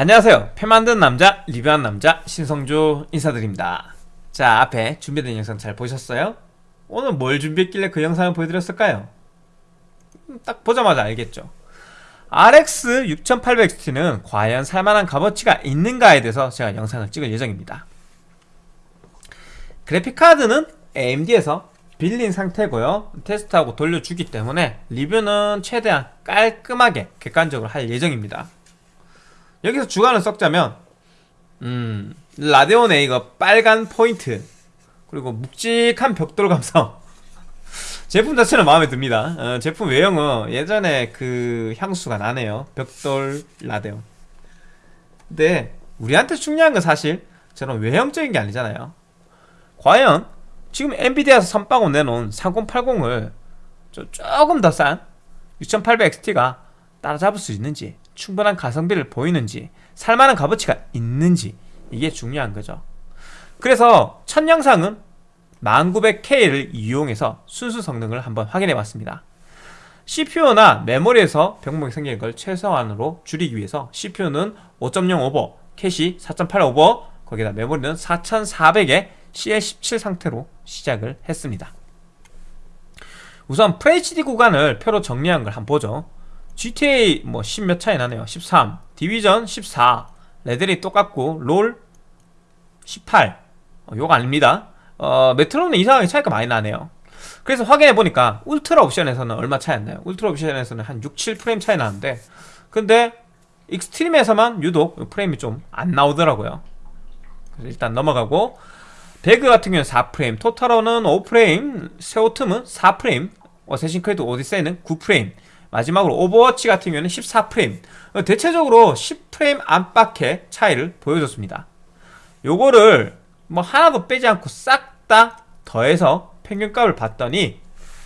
안녕하세요. 표 만든 남자 리뷰한 남자 신성조 인사드립니다. 자 앞에 준비된 영상 잘 보셨어요? 오늘 뭘 준비했길래 그 영상을 보여드렸을까요? 음, 딱 보자마자 알겠죠. RX 6800XT는 과연 살만한 값어치가 있는가에 대해서 제가 영상을 찍을 예정입니다. 그래픽카드는 AMD에서 빌린 상태고요. 테스트하고 돌려주기 때문에 리뷰는 최대한 깔끔하게 객관적으로 할 예정입니다 여기서 주관을 썩자면 음 라데온 A가 빨간 포인트 그리고 묵직한 벽돌 감성. 제품 자체는 마음에 듭니다. 어, 제품 외형은 예전에 그 향수가 나네요. 벽돌 라데온. 근데 우리한테 중요한 건 사실 저런 외형적인 게 아니잖아요. 과연 지금 엔비디아에서 선빵으로 내놓은 3080을 조금 더 싼 6800XT가 따라잡을 수 있는지 충분한 가성비를 보이는지 살만한 값어치가 있는지 이게 중요한 거죠. 그래서 첫 영상은 10900K를 이용해서 순수 성능을 한번 확인해 봤습니다. CPU나 메모리에서 병목이 생기는 걸 최소한으로 줄이기 위해서 CPU는 5.0 오버, 캐시 4.8 오버, 거기다 메모리는 4400에 CL17 상태로 시작을 했습니다. 우선 FHD 구간을 표로 정리한 걸 한번 보죠 GTA 뭐 10 몇 차이 나네요. 13 디비전 14 레데리 똑같고 롤18 어, 요거 아닙니다. 어, 메트로는 이상하게 차이가 많이 나네요. 그래서 확인해보니까 울트라 옵션에서는 얼마 차이 안 나요. 울트라 옵션에서는 한 6, 7프레임 차이 나는데 근데 extreme에서만 유독 프레임이 좀 안 나오더라고요. 그래서 일단 넘어가고 배그 같은 경우는 4프레임 Total War는 5프레임 섀오툼은 4프레임 Assassin's Creed Odyssey는 9프레임 마지막으로 Overwatch 같은 경우는 14프레임. 대체적으로 10프레임 안팎의 차이를 보여줬습니다. 요거를 뭐 하나도 빼지 않고 싹 다 더해서 평균값을 봤더니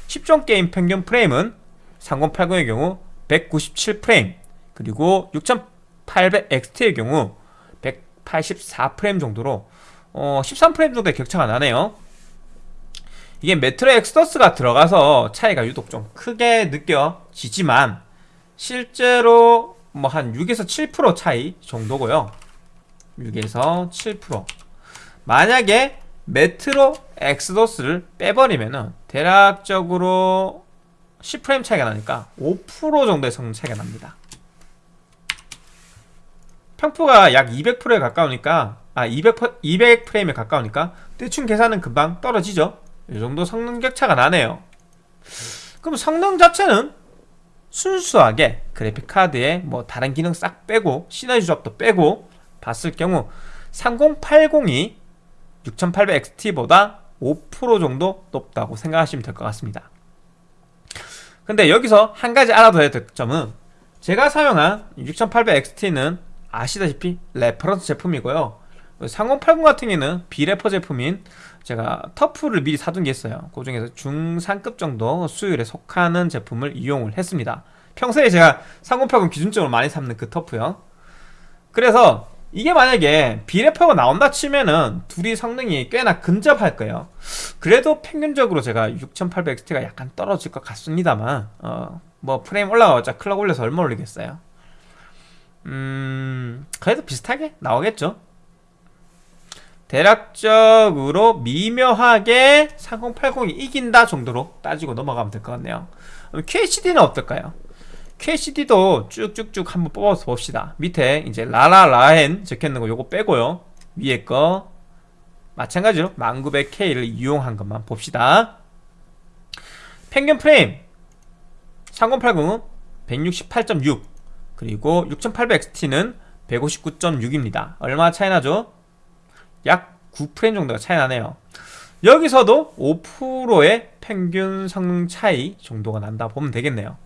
10종 게임 평균 프레임은 3080의 경우 197프레임 그리고 6800XT의 경우 184프레임 정도로 어, 13프레임 정도의 격차가 나네요. 이게 Metro Exodus가 들어가서 차이가 유독 좀 크게 느껴 지지만 실제로 뭐 한 6에서 7% 차이 정도고요. 6에서 7% 만약에 Metro Exodus를 빼버리면은 대략적으로 10프레임 차이가 나니까 5% 정도의 성능 차이가 납니다. 평프가 약 200%에 가까우니까 아 200, 200프레임에 가까우니까 대충 계산은 금방 떨어지죠. 이 정도 성능 격차가 나네요. 그럼 성능 자체는 순수하게 그래픽카드에 뭐 다른 기능 싹 빼고 시너지 조합도 빼고 봤을 경우 3080이 6800XT보다 5% 정도 높다고 생각하시면 될 것 같습니다. 근데 여기서 한 가지 알아둬야 될 점은 제가 사용한 6800XT는 아시다시피 reference 제품이고요. 3080 같은 경우는 비레퍼 제품인 제가 TUF를 미리 사둔 게 있어요. 그 중에서 중상급 정도 수율에 속하는 제품을 이용을 했습니다. 평소에 제가 3080 기준적으로 많이 삼는 그 TUF요. 그래서 이게 만약에 비레퍼가 나온다 치면은 둘이 성능이 꽤나 근접할 거예요. 그래도 평균적으로 제가 6800XT가 약간 떨어질 것 같습니다만 어, 뭐 프레임 올라가봤자 clock 올려서 얼마 올리겠어요? 음 그래도 비슷하게 나오겠죠 대략적으로 미묘하게 3080이 이긴다 정도로 따지고 넘어가면 될 것 같네요. QHD는 어떨까요? QHD도 쭉쭉쭉 한번 뽑아서 봅시다. 밑에 이제 라라라헨 적혀있는 거 요거 빼고요. 위에 거 마찬가지로 1900K를 이용한 것만 봅시다. 평균 프레임 3080은 168.6 그리고 6800XT는 159.6입니다. 얼마 차이 나죠? 약 9프레임 정도가 차이 나네요. 여기서도 5%의 평균 성능 차이 정도가 난다 보면 되겠네요.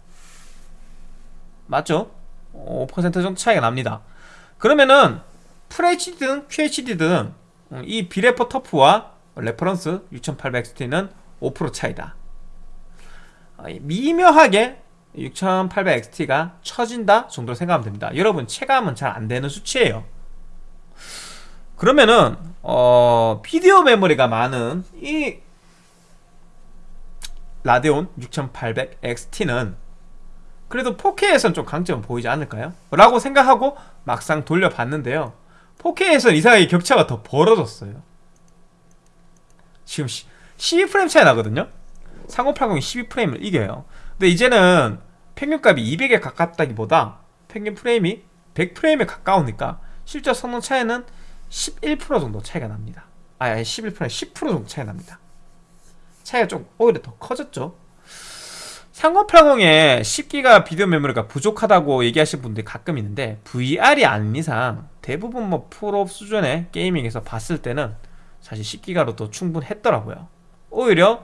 맞죠? 5% 정도 차이가 납니다. 그러면은 FHD든 QHD든 이 비레퍼 TUF와 reference 6800XT는 5% 차이다. 어, 미묘하게 6800XT가 처진다 정도로 생각하면 됩니다. 여러분 체감은 잘 안되는 수치예요 그러면은 어, 비디오 메모리가 많은 이 라데온 6800 XT는 그래도 4K에선 좀 강점은 보이지 않을까요? 라고 생각하고 막상 돌려봤는데요. 4K에선 이상하게 격차가 더 벌어졌어요. 지금 12프레임 차이 나거든요? 3080이 12프레임을 이겨요. 근데 이제는 평균값이 200에 가깝다기보다 평균 프레임이 100프레임에 가까우니까 실제 성능 차이는 11% 정도 차이가 납니다. 아11% 10% 정도 차이가 납니다. 차이가 좀 오히려 더 커졌죠. 3080에 10기가 비디오 메모리가 부족하다고 얘기하시는 분들이 가끔 있는데 VR이 아닌 이상 대부분 뭐 프로 수준의 게이밍에서 봤을 때는 사실 10기가로도 충분했더라고요. 오히려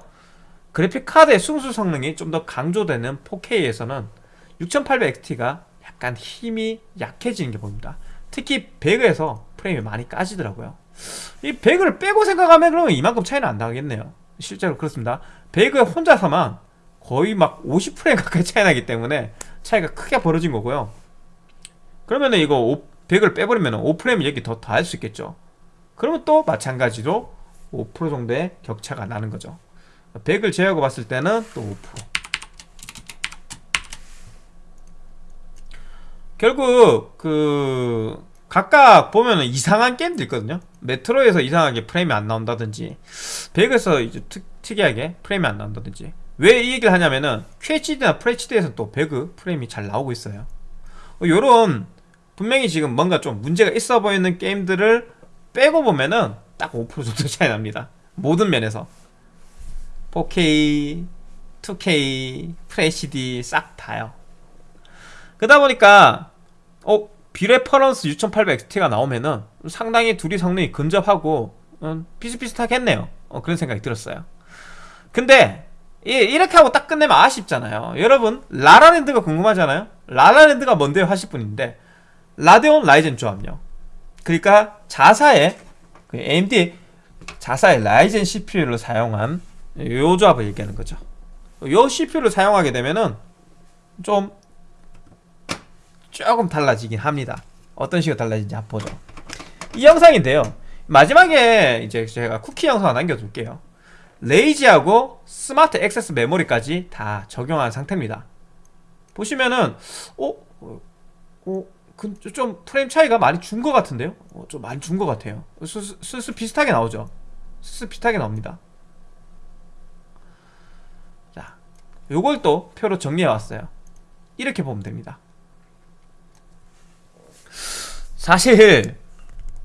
그래픽 카드의 순수 성능이 좀 더 강조되는 4K에서는 6800XT가 약간 힘이 약해지는 게 보입니다. 특히 배그에서 프레임이 많이 까지더라고요. 이 배그를 빼고 생각하면 그러면 이만큼 차이는 안 나겠네요. 실제로 그렇습니다. 배그에 혼자서만 거의 막 50프레임 가까이 차이 나기 때문에 차이가 크게 벌어진 거고요. 그러면은 이거 100을 빼버리면 5프레임 여기 더더할수 있겠죠. 그러면 또 마찬가지로 5% 정도의 격차가 나는 거죠. 100을 제외하고 봤을 때는 또 5% 결국 그 각각 보면은 이상한 게임도 있거든요. 메트로에서 이상하게 프레임이 안 나온다든지 100에서 이제 특, 특이하게 프레임이 안 나온다든지. 왜 이 얘기를 하냐면은 QHD나 FHD에서 또 배그 프레임이 잘 나오고 있어요. 어, 요런 분명히 지금 뭔가 좀 문제가 있어 보이는 게임들을 빼고 보면은 딱 5% 정도 차이 납니다. 모든 면에서. 4K, 2K, FHD 싹 다요. 그러다 보니까 어 비reference 6800XT가 나오면은 상당히 둘이 성능이 근접하고 음, 비슷비슷하겠네요. 어, 그런 생각이 들었어요. 근데 이, 이렇게 하고 딱 끝내면 아쉽잖아요. 여러분 라라랜드가 궁금하잖아요? 라라랜드가 뭔데요? 하실 분인데 라데온 라이젠 조합요. 그러니까 자사의 그 AMD 자사의 라이젠 CPU를 사용한 요 조합을 얘기하는 거죠. 요 CPU를 사용하게 되면은 좀 조금 달라지긴 합니다 어떤 식으로 달라지는지 한번 보죠 이 영상인데요 마지막에 이제 제가 쿠키 영상 을 남겨둘게요 Rage하고 Smart Access Memory까지 다 적용한 상태입니다 보시면은 어? 어? 어? 그, 좀 프레임 차이가 많이 준 것 같은데요? 어, 좀 많이 준 것 같아요 슬슬 비슷하게 나오죠 슬슬 비슷하게 나옵니다 자 요걸 또 표로 정리해 왔어요 이렇게 보면 됩니다 사실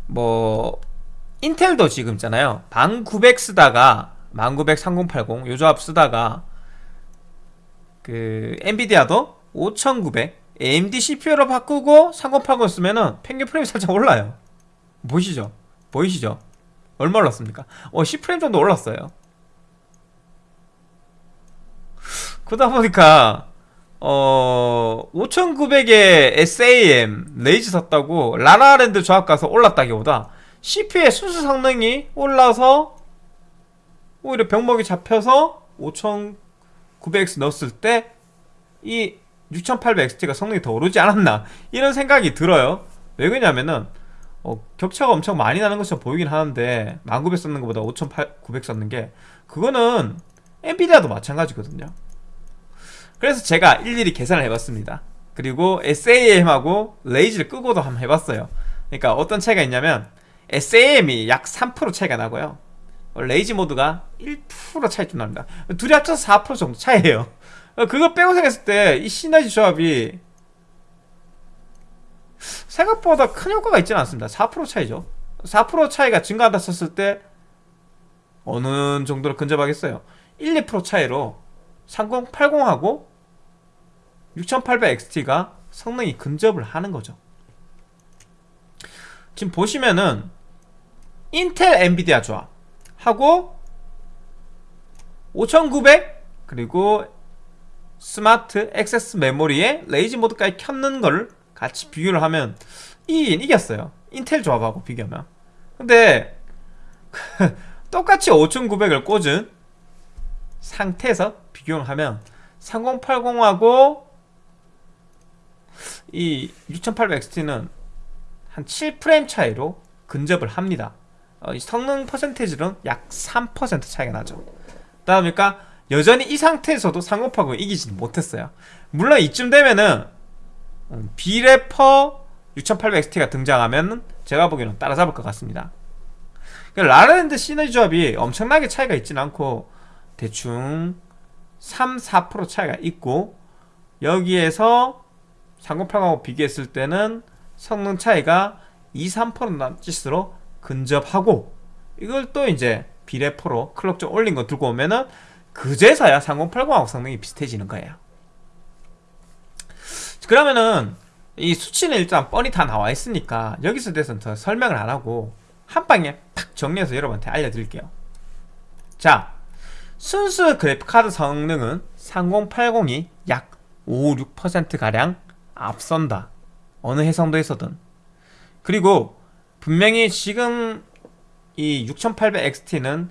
뭐 인텔도 지금 있잖아요 방900 쓰다가 1900 3080 요 조합 쓰다가 그 엔비디아도 5900 AMD CPU로 바꾸고 3080 쓰면은 평균 프레임이 살짝 올라요 보이시죠? 보이시죠? 얼마 올랐습니까? 어 10프레임 정도 올랐어요 그러다 보니까 어 5900에 SAM Rage 썼다고 라라랜드 조합 가서 올랐다기보다 CPU의 순수 성능이 올라서 오히려 병목이 잡혀서 5900X 넣었을 때 이 6800XT가 성능이 더 오르지 않았나 이런 생각이 들어요. 왜 그러냐면은 어, 격차가 엄청 많이 나는 것처럼 보이긴 하는데 1900 썼는 것보다 5900 썼는 게 그거는 엔비디아도 마찬가지거든요 그래서 제가 일일이 계산을 해봤습니다. 그리고 SAM하고 레이즈를 끄고도 한번 해봤어요. 그러니까 어떤 차이가 있냐면 SAM이 약 3% 차이가 나고요. 레이지 모드가 1% 차이 좀 납니다. 둘이 합쳐서 4% 정도 차이에요. 그거 빼고 생각했을 때 이 시너지 조합이 생각보다 큰 효과가 있지는 않습니다. 4% 차이죠. 4% 차이가 증가한다 쳤을 때 어느 정도로 근접하겠어요? 1, 2% 차이로 3080하고 6800XT가 성능이 근접을 하는 거죠. 지금 보시면은 인텔 엔비디아 조합 하고 5900 그리고 Smart Access Memory에 Rage mode까지 켰는 걸 같이 비교를 하면 이긴 이겼어요. 인텔 조합하고 비교하면. 근데 똑같이 5900을 꽂은 상태에서 비교를 하면 3080하고 이 6800XT는 한 7프레임 차이로 근접을 합니다. 어, 이 성능 퍼센테이지는 약 3% 차이가 나죠. 그러다 보니까 여전히 이 상태에서도 3080을 이기지 못했어요. 물론 이쯤 되면은 음, 비래퍼 6800XT가 등장하면 제가 보기에는 따라잡을 것 같습니다. 그러니까 라라랜드 시너지 조합이 엄청나게 차이가 있진 않고 대충 3, 4% 차이가 있고 여기에서 3080하고 비교했을 때는 성능 차이가 2, 3% 남짓으로 근접하고 이걸 또 이제 비례포로 클럭 좀 올린 거 들고 오면은 그제서야 3080하고 성능이 비슷해지는 거예요. 그러면은 이 수치는 일단 뻔히 다 나와 있으니까 여기서 대해서는 더 설명을 안 하고 한 방에 탁 정리해서 여러분한테 알려드릴게요. 자 순수 그래픽카드 성능은 3080이 약 5, 6%가량 앞선다. 어느 해상도에서든. 그리고 분명히 지금 이 6800XT는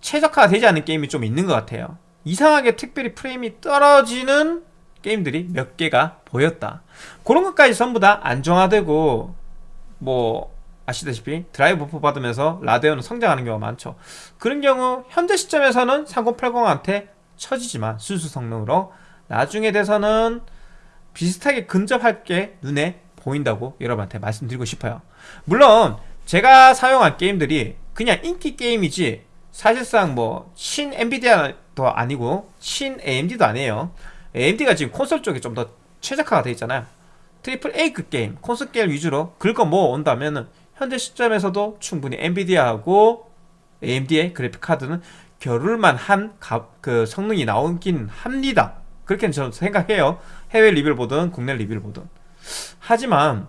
최적화가 되지 않은 게임이 좀 있는 것 같아요. 이상하게 특별히 프레임이 떨어지는 게임들이 몇 개가 보였다. 그런 것까지 전부 다 안정화되고 뭐 아시다시피 driver buff 받으면서 라데온은 성장하는 경우가 많죠. 그런 경우 현재 시점에서는 3080한테 처지지만 순수 성능으로 나중에 돼서는 비슷하게 근접할 게 눈에 보인다고 여러분한테 말씀드리고 싶어요. 물론 제가 사용한 게임들이 그냥 인기 게임이지 사실상 뭐 친 엔비디아도 아니고 친 AMD도 아니에요. AMD가 지금 콘솔 쪽에 좀더 최적화가 되어 있잖아요. triple A급 게임 콘솔 게임 위주로 긁어 모아 온다면은 현재 시점에서도 충분히 엔비디아하고 AMD의 그래픽 카드는 겨룰만 한 그 성능이 나오긴 합니다. 그렇게 저는 생각해요 해외 리뷰를 보든 국내 리뷰를 보든. 하지만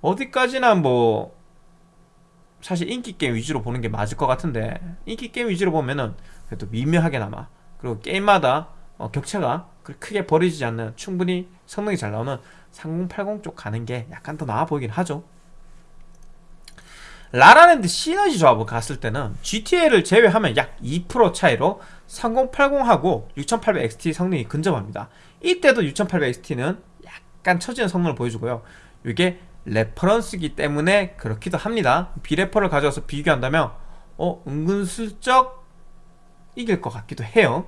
어디까지나 뭐 사실 인기 게임 위주로 보는 게 맞을 것 같은데 인기 게임 위주로 보면은 그래도 미묘하게나마 그리고 게임마다 어, 격차가 크게 벌어지지 않는 충분히 성능이 잘 나오는 3080 쪽 가는 게 약간 더 나아 보이긴 하죠. 라라랜드 시너지 조합을 갔을 때는 GTA를 제외하면 약 2% 차이로 3080하고 6800XT 성능이 근접합니다 이때도 6800XT는 약간 처지는 성능을 보여주고요. 이게 reference기 때문에 그렇기도 합니다. 비레퍼를 가져와서 비교한다면 어 은근슬쩍 이길 것 같기도 해요.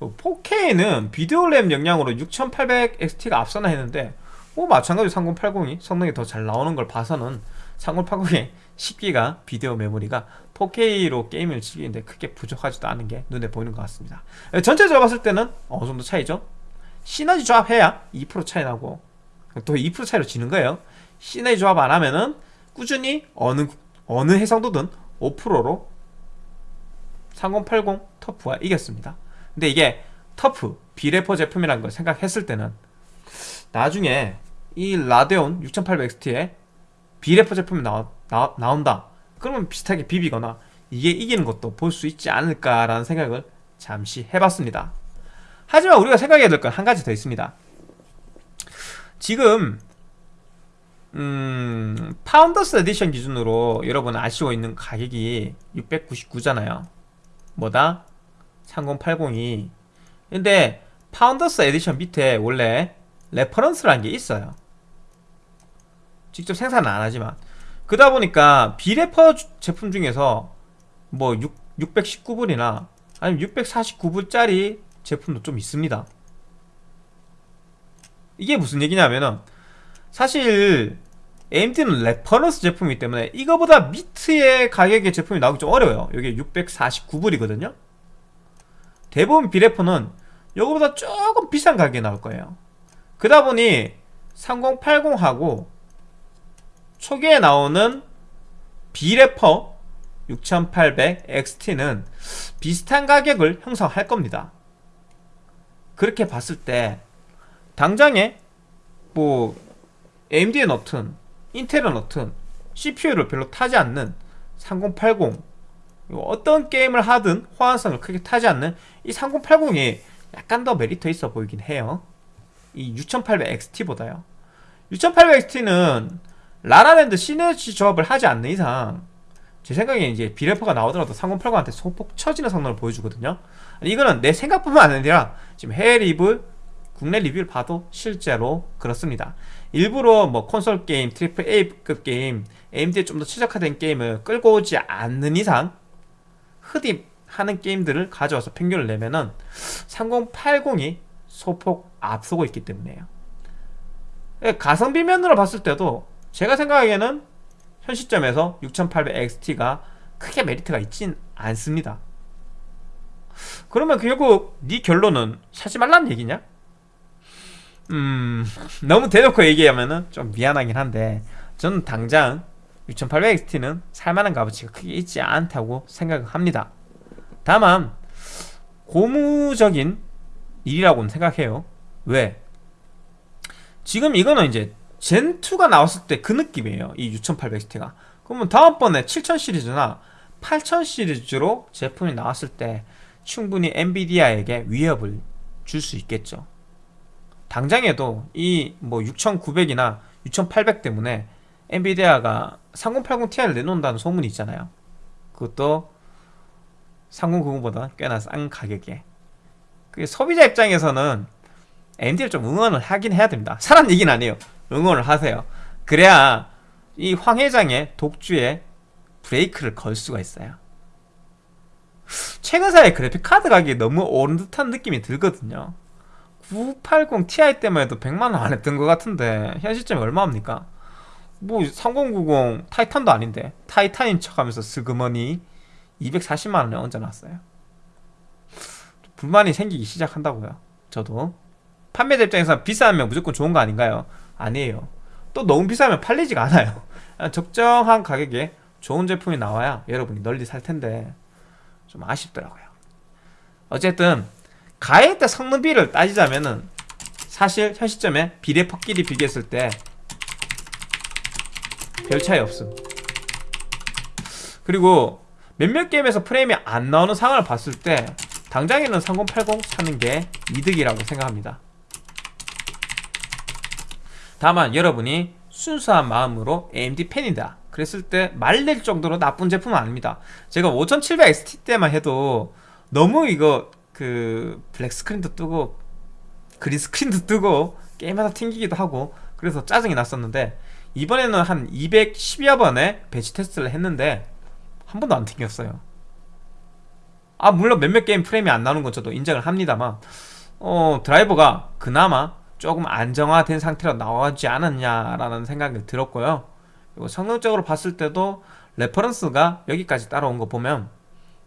4K는 비디오 램 영향으로 6800XT가 앞서나 했는데 뭐 마찬가지로 3080이 성능이 더 잘 나오는 걸 봐서는 3080의 10기가 비디오 메모리가 4K로 게임을 즐기는데 크게 부족하지도 않은 게 눈에 보이는 것 같습니다. 전체적으로 봤을 때는 어느 정도 차이죠? 시너지 조합해야 2% 차이 나고 또 2% 차이로 지는 거예요. 시너지 조합 안 하면은 꾸준히 어느 어느 해상도든 5%로 3080 터프가 이겼습니다. 근데 이게 터프 비레퍼 제품이라는 걸 생각했을 때는 나중에 이 라데온 6800XT에 비레퍼 제품이 나와, 나, 나온다. 그러면 비슷하게 비비거나 이게 이기는 것도 볼 수 있지 않을까라는 생각을 잠시 해봤습니다. 하지만 우리가 생각해야 될 건 한 가지 더 있습니다. 지금 음, Founders Edition 기준으로 여러분 아시고 있는 가격이 699잖아요. 뭐다? 3080이. 근데 Founders Edition 밑에 원래 reference라는 게 있어요. 직접 생산은 안 하지만 그러다 보니까 비레퍼 제품 중에서 뭐 6, 619불이나 아니면 649불짜리 제품도 좀 있습니다. 이게 무슨 얘기냐면은 사실 AMD는 reference 제품이기 때문에 이거보다 밑의 가격의 제품이 나오기 좀 어려워요. 이게 649불이거든요. 대부분 비레퍼는 이거보다 조금 비싼 가격에 나올 거예요. 그러다 보니 3080하고 초기에 나오는 비레퍼 6800XT는 비슷한 가격을 형성할 겁니다. 그렇게 봤을 때 당장에 뭐 AMD에 넣든 인텔에 넣든 CPU를 별로 타지 않는 3080 어떤 게임을 하든 호환성을 크게 타지 않는 이 3080이 약간 더 메리트 있어 보이긴 해요. 이 6800XT보다요. 6800XT는 라라랜드 시너지 조합을 하지 않는 이상 제 생각에 이제 비레퍼가 나오더라도 3080한테 소폭 처지는 성능을 보여주거든요 이거는 내 생각뿐만 아니라 지금 해외 리뷰 국내 리뷰를 봐도 실제로 그렇습니다 일부러 뭐 콘솔 게임, triple A급 게임 AMD에 좀 더 최적화된 게임을 끌고 오지 않는 이상 흔히 하는 게임들을 가져와서 평균을 내면은 3080이 소폭 앞서고 있기 때문에요. 예, 가성비 면으로 봤을 때도 제가 생각하기에는 현 시점에서 6800XT가 크게 메리트가 있진 않습니다. 그러면 결국 네 결론은 사지 말라는 얘기냐? 음 너무 대놓고 얘기하면은 좀 미안하긴 한데 저는 당장 6800XT는 살만한 값어치가 크게 있지 않다고 생각합니다. 다만 고무적인 일이라고는 생각해요. 왜? 지금 이거는 이제 젠2가 나왔을 때 그 느낌이에요. 이 6800XT가. 그러면 다음번에 7000 시리즈나 8000 시리즈로 제품이 나왔을 때 충분히 엔비디아에게 위협을 줄 수 있겠죠. 당장에도 이 뭐 6900이나 6800 때문에 엔비디아가 3080 Ti를 내놓는다는 소문이 있잖아요. 그것도 3090보다 꽤나 싼 가격에. 그 소비자 입장에서는 AMD를 좀 응원을 하긴 해야 됩니다. 사람 얘기는 아니에요. 응원을 하세요. 그래야 이 황 회장의 독주에 브레이크를 걸 수가 있어요. 최근 사이에 그래픽 카드 가격이 너무 오른 듯한 느낌이 들거든요. 980 Ti 때만 해도 100만원 안 했던 것 같은데 현 시점이 얼마입니까? 뭐 3090 타이탄도 아닌데 타이탄인 척하면서 슬그머니 240만원에 얹어놨어요 불만이 생기기 시작한다고요 저도 판매자 입장에서 비싸면 무조건 좋은 거 아닌가요? 아니에요. 또 너무 비싸면 팔리지가 않아요. 적정한 가격에 좋은 제품이 나와야 여러분이 널리 살 텐데 좀 아쉽더라고요. 어쨌든 가액대 성능비를 따지자면은 사실 현 시점에 비례퍽끼리 비교했을 때 별 차이 없음. 그리고 몇몇 게임에서 프레임이 안 나오는 상황을 봤을 때 당장에는 3080 사는 게 이득이라고 생각합니다 다만 여러분이 순수한 마음으로 AMD 팬이다. 그랬을 때 말릴 정도로 나쁜 제품은 아닙니다. 제가 5700XT 때만 해도 너무 이거 그 black screen도 뜨고 green screen도 뜨고 게임하다 튕기기도 하고 그래서 짜증이 났었는데 이번에는 한 210여 번의 벤치 테스트를 했는데 한 번도 안 튕겼어요. 아 물론 몇몇 게임 프레임이 안 나오는 건 저도 인정을 합니다만 어 드라이버가 그나마 조금 안정화된 상태로 나오지 않았냐라는 생각이 들었고요. 그리고 성능적으로 봤을 때도 reference가 여기까지 따라온 거 보면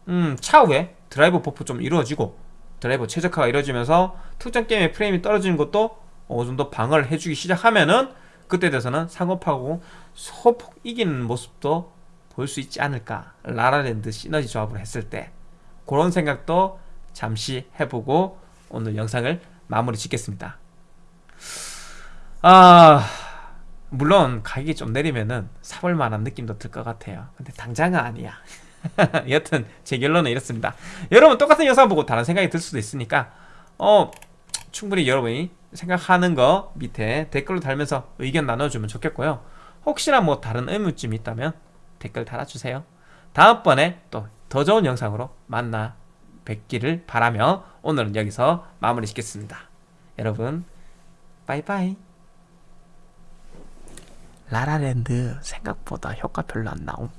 음 차후에 드라이버 buff 좀 이루어지고 드라이버 최적화가 이루어지면서 특정 게임의 프레임이 떨어지는 것도 어느 정도 방어를 해주기 시작하면은 그때 돼서는 상업하고 소폭 이기는 모습도 볼 수 있지 않을까 라라랜드 시너지 조합을 했을 때 그런 생각도 잠시 해보고 오늘 영상을 마무리 짓겠습니다 아 물론 가격이 좀 내리면은 사볼 만한 느낌도 들 것 같아요. 근데 당장은 아니야. 여튼 제 결론은 이렇습니다. 여러분 똑같은 영상 보고 다른 생각이 들 수도 있으니까 어 충분히 여러분이 생각하는 거 밑에 댓글로 달면서 의견 나눠주면 좋겠고요. 혹시나 뭐 다른 의문점이 있다면 댓글 달아주세요. 다음번에 또 더 좋은 영상으로 만나 뵙기를 바라며 오늘은 여기서 마무리 짓겠습니다. 여러분 빠이빠이 라라랜드 생각보다 효과 별로 안 나옴